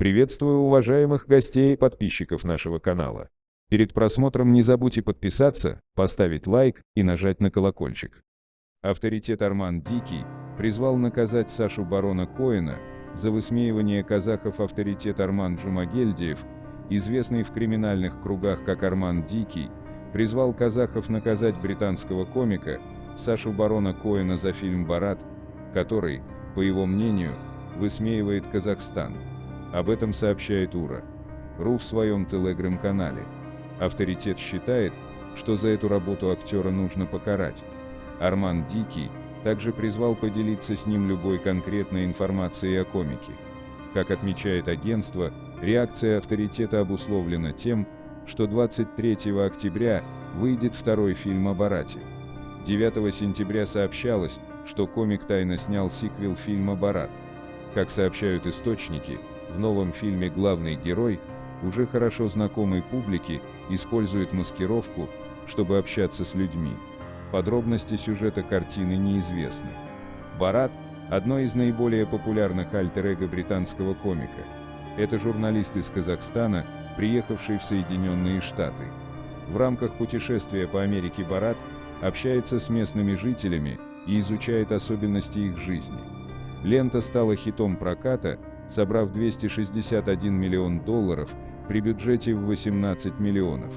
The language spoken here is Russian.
Приветствую уважаемых гостей и подписчиков нашего канала. Перед просмотром не забудьте подписаться, поставить лайк и нажать на колокольчик. Авторитет Арман Дикий призвал наказать Сашу Барона Коэна за высмеивание казахов авторитет Арман Джумагельдиев, известный в криминальных кругах как Арман Дикий, призвал казахов наказать британского комика Сашу Барона Коэна за фильм «Барат», который, по его мнению, высмеивает Казахстан. Об этом сообщает УРА. РУ в своем телеграм-канале. Авторитет считает, что за эту работу актера нужно покарать. Арман Дикий также призвал поделиться с ним любой конкретной информацией о комике. Как отмечает агентство, реакция авторитета обусловлена тем, что 23 октября выйдет второй фильм о Барате. 9 сентября сообщалось, что комик тайно снял сиквел фильма «Барат». Как сообщают источники, в новом фильме главный герой, уже хорошо знакомый публике, использует маскировку, чтобы общаться с людьми. Подробности сюжета картины неизвестны. Барат – одно из наиболее популярных альтер-эго британского комика. Это журналист из Казахстана, приехавший в Соединенные Штаты. В рамках путешествия по Америке Барат общается с местными жителями и изучает особенности их жизни. Лента стала хитом проката, собрав 261 миллион долларов при бюджете в 18 миллионов.